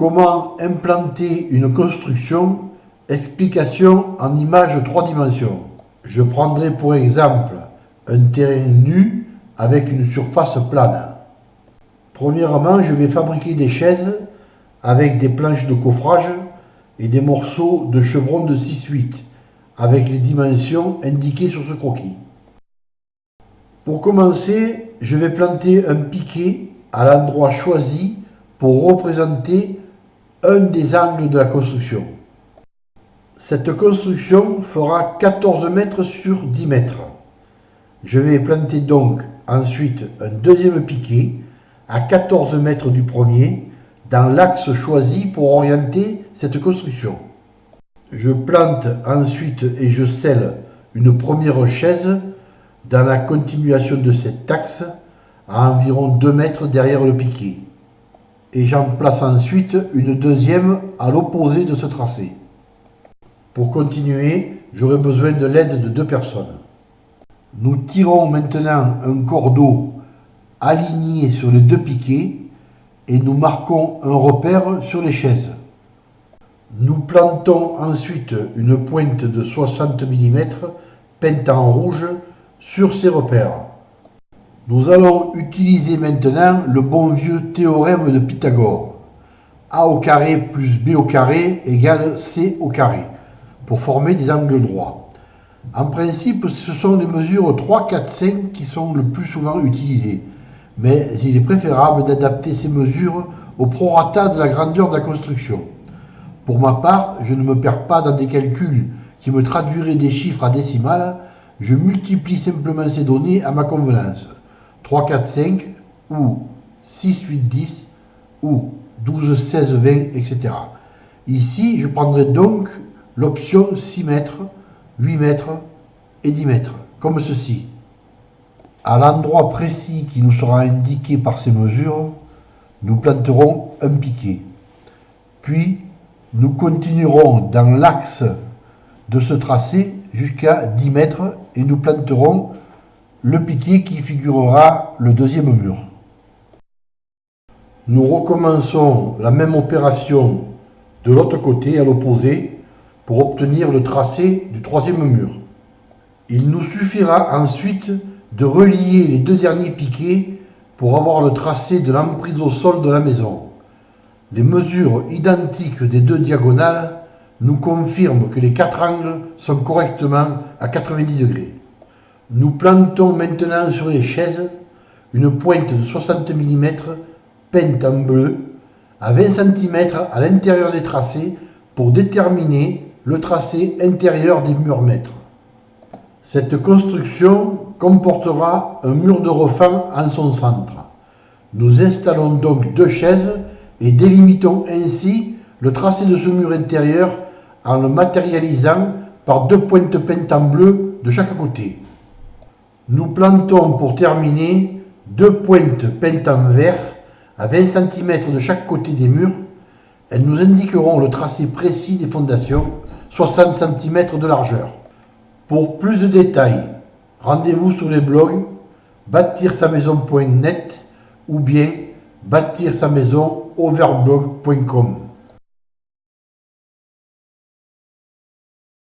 Comment implanter une construction? Explication en image 3 dimensions. Je prendrai pour exemple un terrain nu avec une surface plane. Premièrement, je vais fabriquer des chaises avec des planches de coffrage et des morceaux de chevron de 6-8 avec les dimensions indiquées sur ce croquis. Pour commencer, je vais planter un piquet à l'endroit choisi pour représenter un des angles de la construction. Cette construction fera 14 mètres sur 10 mètres. Je vais planter donc ensuite un deuxième piquet à 14 mètres du premier dans l'axe choisi pour orienter cette construction. Je plante ensuite et je scelle une première chaise dans la continuation de cet axe à environ 2 mètres derrière le piquet. Et j'en place ensuite une deuxième à l'opposé de ce tracé. Pour continuer, j'aurai besoin de l'aide de deux personnes. Nous tirons maintenant un cordeau aligné sur les deux piquets et nous marquons un repère sur les chaises. Nous plantons ensuite une pointe de 60 mm peinte en rouge sur ces repères. Nous allons utiliser maintenant le bon vieux théorème de Pythagore. A au carré plus B au carré égale C au carré pour former des angles droits. En principe, ce sont les mesures 3, 4, 5 qui sont le plus souvent utilisées, mais il est préférable d'adapter ces mesures au prorata de la grandeur de la construction. Pour ma part, je ne me perds pas dans des calculs qui me traduiraient des chiffres à décimales, je multiplie simplement ces données à ma convenance. 3, 4, 5, ou 6, 8, 10, ou 12, 16, 20, etc. Ici, je prendrai donc l'option 6 mètres, 8 mètres et 10 mètres, comme ceci. À l'endroit précis qui nous sera indiqué par ces mesures, nous planterons un piquet. Puis, nous continuerons dans l'axe de ce tracé jusqu'à 10 mètres et nous planterons le piquet qui figurera le deuxième mur. Nous recommençons la même opération de l'autre côté, à l'opposé, pour obtenir le tracé du troisième mur. Il nous suffira ensuite de relier les deux derniers piquets pour avoir le tracé de l'emprise au sol de la maison. Les mesures identiques des deux diagonales nous confirment que les quatre angles sont correctement à 90 degrés. Nous plantons maintenant sur les chaises une pointe de 60 mm peinte en bleu à 20 cm à l'intérieur des tracés pour déterminer le tracé intérieur des murs mètres. Cette construction comportera un mur de refend en son centre. Nous installons donc deux chaises et délimitons ainsi le tracé de ce mur intérieur en le matérialisant par deux pointes peintes en bleu de chaque côté. Nous plantons pour terminer deux pointes peintes en vert à 20 cm de chaque côté des murs. Elles nous indiqueront le tracé précis des fondations, 60 cm de largeur. Pour plus de détails, rendez-vous sur les blogs bâtir sa maison.net ou bien bâtir sa maison overblog.com.